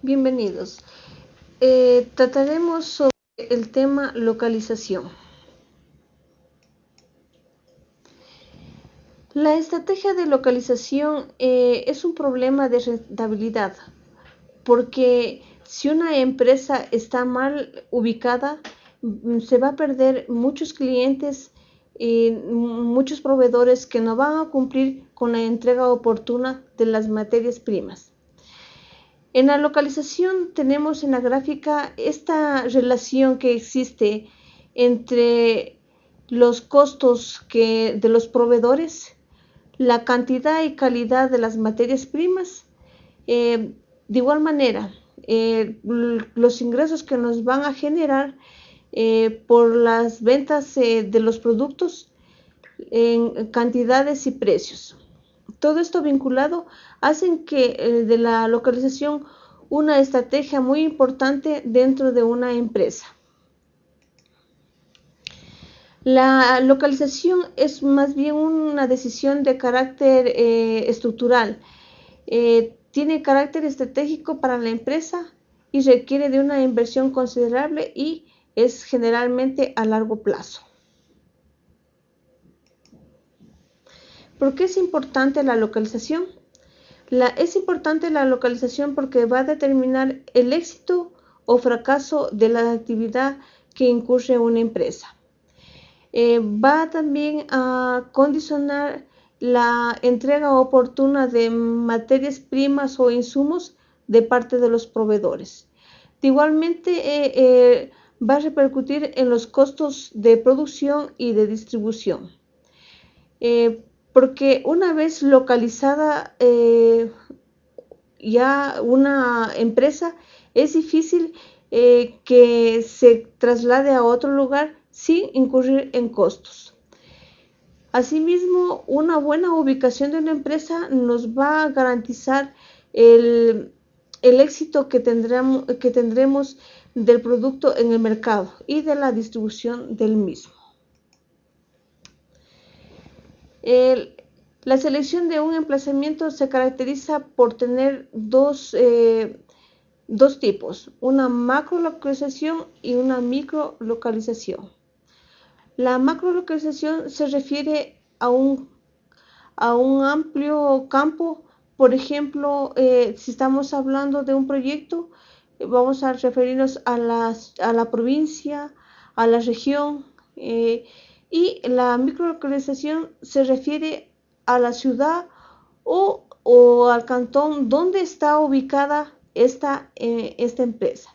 Bienvenidos. Eh, trataremos sobre el tema localización. La estrategia de localización eh, es un problema de rentabilidad porque si una empresa está mal ubicada, mm, se va a perder muchos clientes y muchos proveedores que no van a cumplir con la entrega oportuna de las materias primas. En la localización tenemos en la gráfica esta relación que existe entre los costos de los proveedores, la cantidad y calidad de las materias primas. Eh, de igual manera, eh, los ingresos que nos van a generar eh, por las ventas de los productos en cantidades y precios. Todo esto vinculado hacen que eh, de la localización una estrategia muy importante dentro de una empresa. La localización es más bien una decisión de carácter eh, estructural. Eh, tiene carácter estratégico para la empresa y requiere de una inversión considerable y es generalmente a largo plazo. ¿Por qué es importante la localización? es importante la localización porque va a determinar el éxito o fracaso de la actividad que incurre una empresa. Eh, va también a condicionar la entrega oportuna de materias primas o insumos de parte de los proveedores. igualmente, eh, eh, va a repercutir en los costos de producción y de distribución porque una vez localizada eh, ya una empresa, es difícil eh, que se traslade a otro lugar sin incurrir en costos. Asimismo, una buena ubicación de una empresa nos va a garantizar el, éxito que que tendremos del producto en el mercado y de la distribución del mismo la selección de un emplazamiento se caracteriza por tener dos, eh, dos tipos, una macrolocalización y una microlocalización. La macrolocalización se refiere a un, a un amplio campo, por ejemplo, eh, si estamos hablando de un proyecto, vamos a referirnos a, a la provincia, a la región, eh, y la microlocalización se refiere a la ciudad o, al cantón donde está ubicada esta, eh, esta empresa.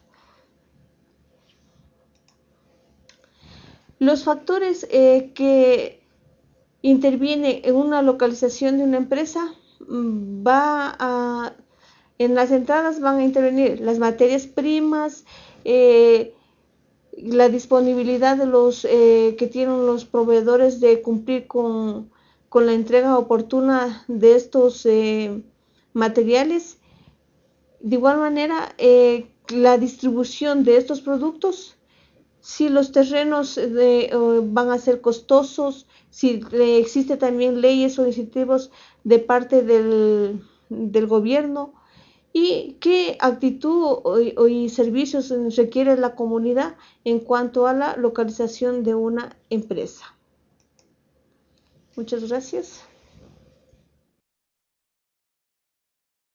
Los factores eh, que intervienen en una localización de una empresa mm, va a, en las entradas van a intervenir las materias primas, eh, la disponibilidad de los eh, que tienen los proveedores de cumplir con, la entrega oportuna de estos eh, materiales. De igual manera, eh, la distribución de estos productos, si los terrenos van a ser costosos, si existe también leyes o incentivos de parte del, del gobierno, y qué actitud y servicios requiere la comunidad en cuanto a la localización de una empresa. Muchas gracias.